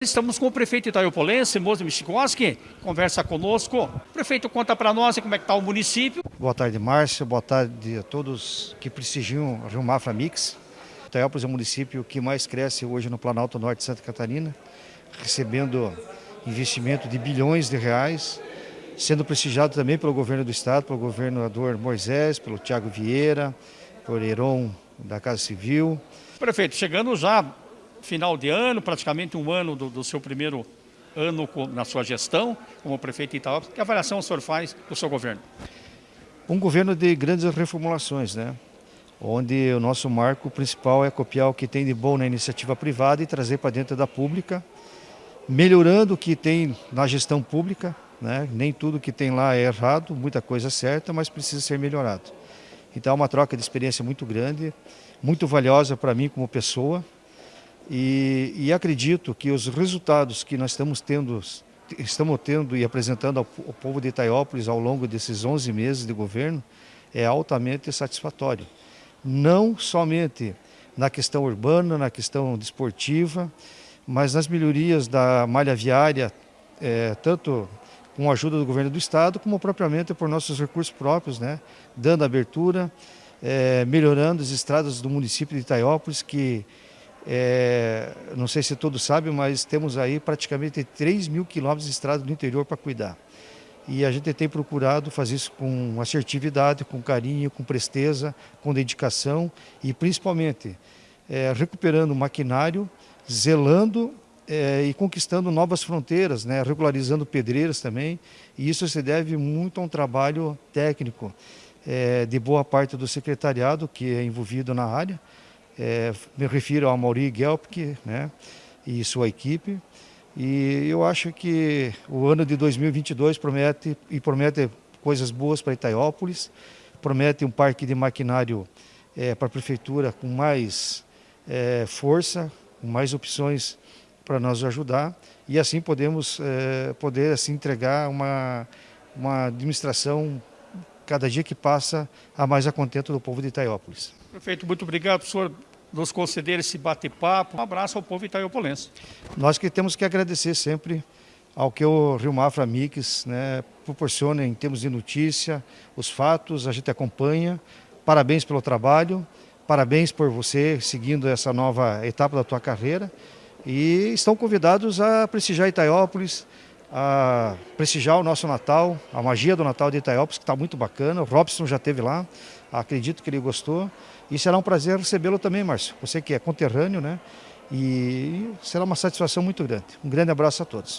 Estamos com o prefeito Itaiopolense, Mozo Michikoski, conversa conosco. O prefeito conta para nós como é que está o município. Boa tarde, Márcio. Boa tarde a todos que prestigiam a Rio Mafra Mix. Itaiópolis é o município que mais cresce hoje no Planalto Norte de Santa Catarina, recebendo investimento de bilhões de reais, sendo prestigiado também pelo governo do estado, pelo governador Moisés, pelo Tiago Vieira, por Heron da Casa Civil. Prefeito, chegando já final de ano, praticamente um ano do, do seu primeiro ano na sua gestão como prefeito de Itaúba. Que avaliação o senhor faz do seu governo? Um governo de grandes reformulações, né? onde o nosso marco principal é copiar o que tem de bom na iniciativa privada e trazer para dentro da pública, melhorando o que tem na gestão pública, né? nem tudo que tem lá é errado, muita coisa é certa, mas precisa ser melhorado. Então é uma troca de experiência muito grande, muito valiosa para mim como pessoa, e, e, acredito que os resultados que nós estamos tendo, estamos tendo e apresentando ao, ao povo de Itaiópolis ao longo desses 11 meses de governo é altamente satisfatório. Não somente na questão urbana, na questão desportiva, mas nas melhorias da malha viária, é, tanto com a ajuda do governo do estado, como propriamente por nossos recursos próprios, né, dando abertura, é, melhorando as estradas do município de Itaiópolis, que é, não sei se todos sabem, mas temos aí praticamente 3 mil quilômetros de estrada no interior para cuidar. E a gente tem procurado fazer isso com assertividade, com carinho, com presteza, com dedicação e principalmente é, recuperando o maquinário, zelando é, e conquistando novas fronteiras, né, regularizando pedreiras também. E isso se deve muito a um trabalho técnico é, de boa parte do secretariado que é envolvido na área é, me refiro ao Mauri Gelpke né, e sua equipe. E eu acho que o ano de 2022 promete e promete coisas boas para Itaiópolis, promete um parque de maquinário é, para a prefeitura com mais é, força, com mais opções para nos ajudar e assim podemos é, poder assim entregar uma uma administração cada dia que passa a mais a contento do povo de Itaiópolis. Prefeito, muito obrigado, senhor nos conceder esse bate-papo. Um abraço ao povo itaiopolense. Nós que temos que agradecer sempre ao que o Rio Mafra Mix né, proporciona em termos de notícia, os fatos, a gente acompanha. Parabéns pelo trabalho, parabéns por você seguindo essa nova etapa da tua carreira. E estão convidados a prestigiar Itaiópolis, a prestigiar o nosso Natal, a magia do Natal de Itaiópolis, que está muito bacana. O Robson já esteve lá, acredito que ele gostou. E será um prazer recebê-lo também, Márcio. Você que é conterrâneo, né? E será uma satisfação muito grande. Um grande abraço a todos.